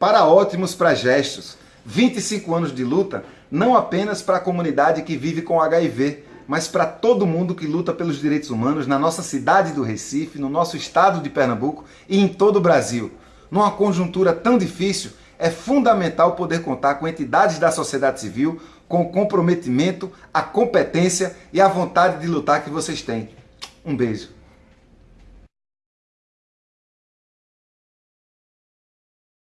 para ótimos gestos. 25 anos de luta, não apenas para a comunidade que vive com HIV, mas para todo mundo que luta pelos direitos humanos na nossa cidade do Recife, no nosso estado de Pernambuco e em todo o Brasil. Numa conjuntura tão difícil, é fundamental poder contar com entidades da sociedade civil com o comprometimento, a competência e a vontade de lutar que vocês têm. Um beijo.